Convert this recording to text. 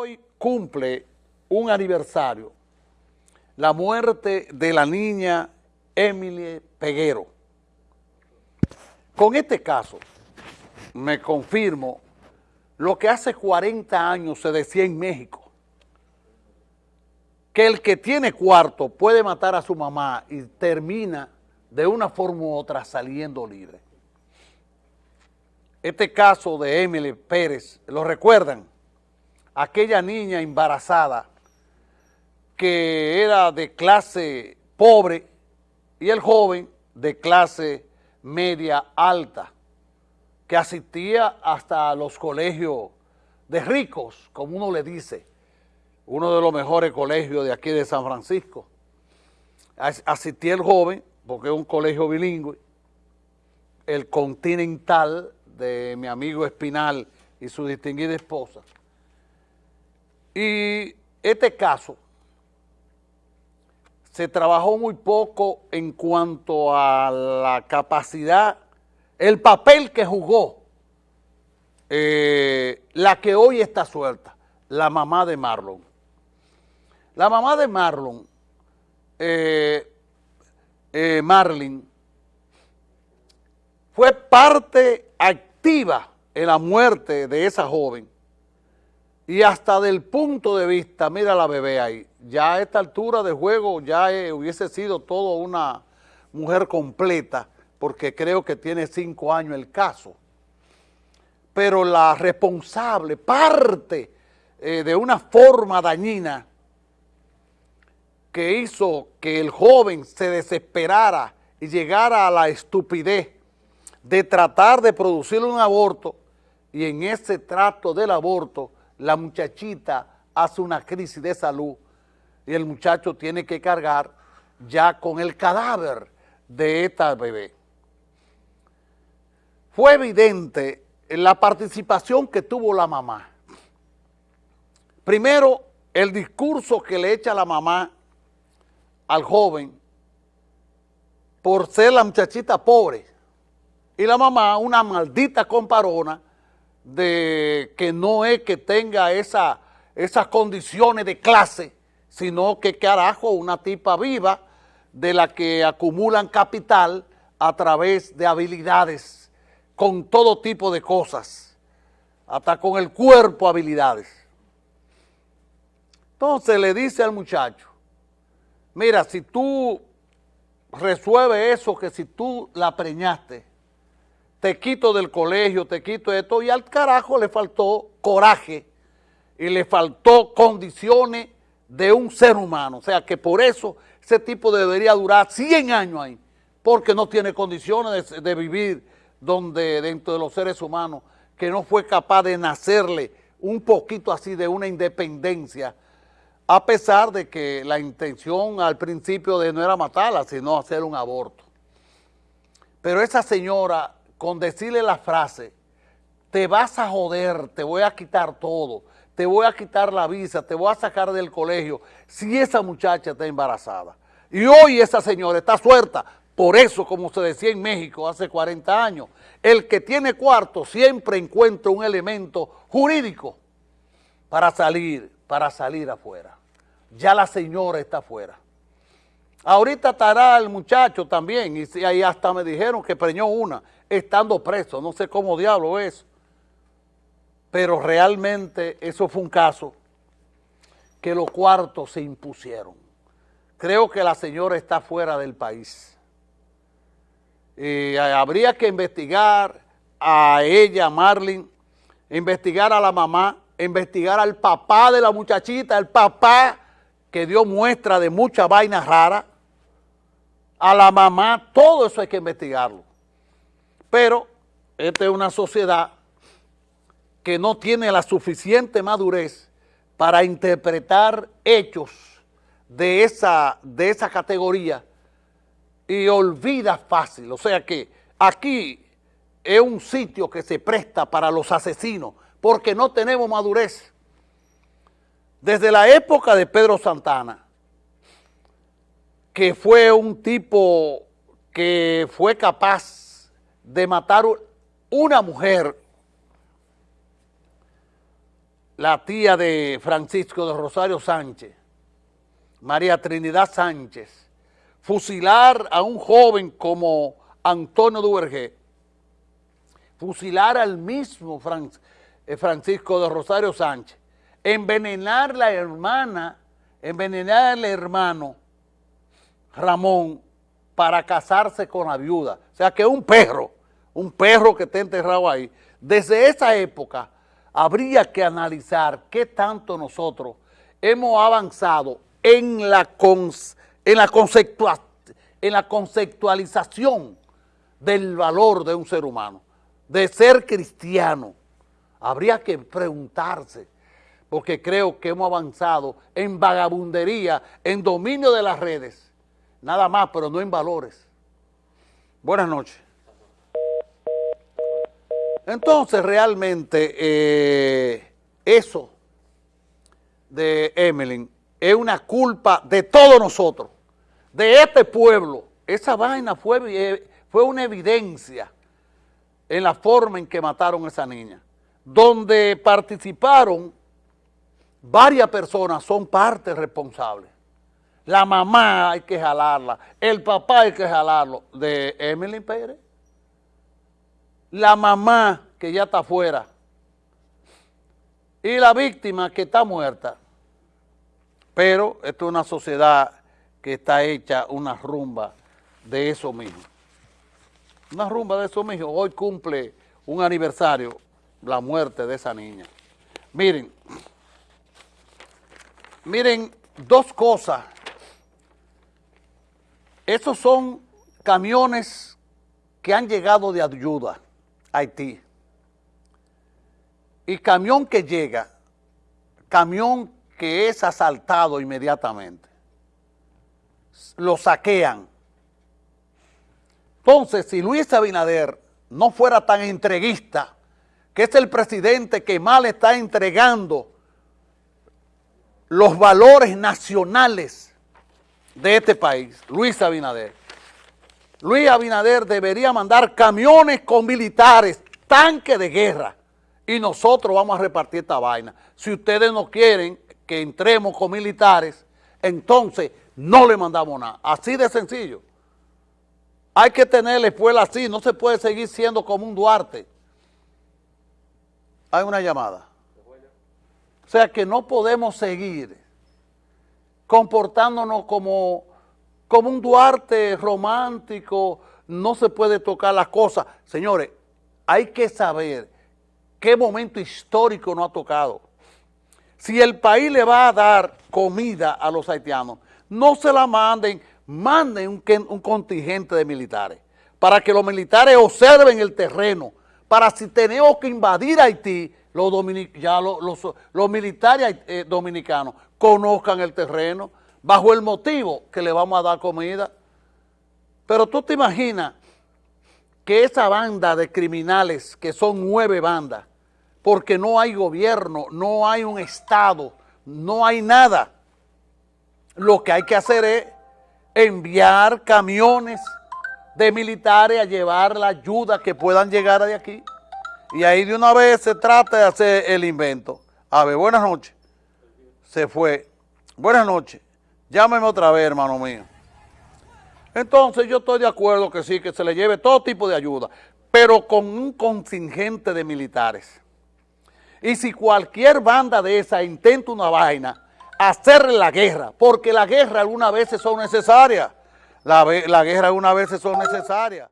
Hoy cumple un aniversario la muerte de la niña Emily Peguero. Con este caso me confirmo lo que hace 40 años se decía en México, que el que tiene cuarto puede matar a su mamá y termina de una forma u otra saliendo libre. Este caso de Emily Pérez, ¿lo recuerdan? Aquella niña embarazada que era de clase pobre y el joven de clase media alta, que asistía hasta los colegios de ricos, como uno le dice, uno de los mejores colegios de aquí de San Francisco. Asistía el joven, porque es un colegio bilingüe, el Continental de mi amigo Espinal y su distinguida esposa. Y este caso se trabajó muy poco en cuanto a la capacidad, el papel que jugó eh, la que hoy está suelta, la mamá de Marlon. La mamá de Marlon, eh, eh, Marlin, fue parte activa en la muerte de esa joven y hasta del punto de vista, mira la bebé ahí, ya a esta altura de juego ya hubiese sido todo una mujer completa porque creo que tiene cinco años el caso. Pero la responsable, parte de una forma dañina que hizo que el joven se desesperara y llegara a la estupidez de tratar de producir un aborto y en ese trato del aborto la muchachita hace una crisis de salud y el muchacho tiene que cargar ya con el cadáver de esta bebé. Fue evidente la participación que tuvo la mamá. Primero, el discurso que le echa la mamá al joven por ser la muchachita pobre y la mamá una maldita comparona de que no es que tenga esa, esas condiciones de clase, sino que carajo, una tipa viva de la que acumulan capital a través de habilidades, con todo tipo de cosas, hasta con el cuerpo habilidades. Entonces le dice al muchacho, mira, si tú resuelves eso, que si tú la preñaste, te quito del colegio, te quito esto, y al carajo le faltó coraje y le faltó condiciones de un ser humano. O sea que por eso ese tipo debería durar 100 años ahí, porque no tiene condiciones de, de vivir donde dentro de los seres humanos, que no fue capaz de nacerle un poquito así de una independencia, a pesar de que la intención al principio de no era matarla, sino hacer un aborto. Pero esa señora, con decirle la frase, te vas a joder, te voy a quitar todo, te voy a quitar la visa, te voy a sacar del colegio, si esa muchacha está embarazada. Y hoy esa señora está suelta, por eso, como se decía en México hace 40 años, el que tiene cuarto siempre encuentra un elemento jurídico para salir, para salir afuera ya la señora está afuera. Ahorita estará el muchacho también, y ahí hasta me dijeron que preñó una, estando preso, no sé cómo diablo es. Pero realmente eso fue un caso que los cuartos se impusieron. Creo que la señora está fuera del país. Y habría que investigar a ella, a Marlene, investigar a la mamá, investigar al papá de la muchachita, el papá que dio muestra de mucha vaina rara, a la mamá, todo eso hay que investigarlo. Pero esta es una sociedad que no tiene la suficiente madurez para interpretar hechos de esa, de esa categoría y olvida fácil. O sea que aquí es un sitio que se presta para los asesinos porque no tenemos madurez. Desde la época de Pedro Santana, que fue un tipo que fue capaz de matar una mujer la tía de Francisco de Rosario Sánchez, María Trinidad Sánchez, fusilar a un joven como Antonio Duvergé, fusilar al mismo eh, Francisco de Rosario Sánchez, envenenar la hermana, envenenar al hermano Ramón para casarse con la viuda. O sea que un perro, un perro que está enterrado ahí, desde esa época habría que analizar qué tanto nosotros hemos avanzado en la, en la, en la conceptualización del valor de un ser humano, de ser cristiano. Habría que preguntarse, porque creo que hemos avanzado en vagabundería, en dominio de las redes, nada más, pero no en valores. Buenas noches. Entonces, realmente, eh, eso de Emeline es una culpa de todos nosotros, de este pueblo. Esa vaina fue, eh, fue una evidencia en la forma en que mataron a esa niña, donde participaron varias personas, son parte responsable. La mamá hay que jalarla, el papá hay que jalarlo, de Emily Pérez la mamá que ya está afuera y la víctima que está muerta. Pero esto es una sociedad que está hecha una rumba de eso mismo. Una rumba de eso mismo. Hoy cumple un aniversario la muerte de esa niña. Miren, miren dos cosas. Esos son camiones que han llegado de ayuda. Haití. Y camión que llega, camión que es asaltado inmediatamente, lo saquean. Entonces, si Luis Abinader no fuera tan entreguista, que es el presidente que mal está entregando los valores nacionales de este país, Luis Abinader, Luis Abinader debería mandar camiones con militares, tanques de guerra, y nosotros vamos a repartir esta vaina. Si ustedes no quieren que entremos con militares, entonces no le mandamos nada. Así de sencillo. Hay que tener la escuela así, no se puede seguir siendo como un Duarte. Hay una llamada. O sea que no podemos seguir comportándonos como como un Duarte romántico, no se puede tocar las cosas. Señores, hay que saber qué momento histórico no ha tocado. Si el país le va a dar comida a los haitianos, no se la manden, manden un, contingente de militares para que los militares observen el terreno, para si tenemos que invadir Haití, los, ya los, militares eh, dominicanos conozcan el terreno, bajo el motivo que le vamos a dar comida. Pero tú te imaginas que esa banda de criminales, que son nueve bandas, porque no hay gobierno, no hay un Estado, no hay nada. Lo que hay que hacer es enviar camiones de militares a llevar la ayuda que puedan llegar de aquí. Y ahí de una vez se trata de hacer el invento. A ver, buenas noches. Se fue. Buenas noches. Llámeme otra vez, hermano mío. Entonces yo estoy de acuerdo que sí, que se le lleve todo tipo de ayuda, pero con un contingente de militares. Y si cualquier banda de esa intenta una vaina, hacerle la guerra, porque la guerra algunas veces son necesarias. La, la guerra algunas veces son necesarias.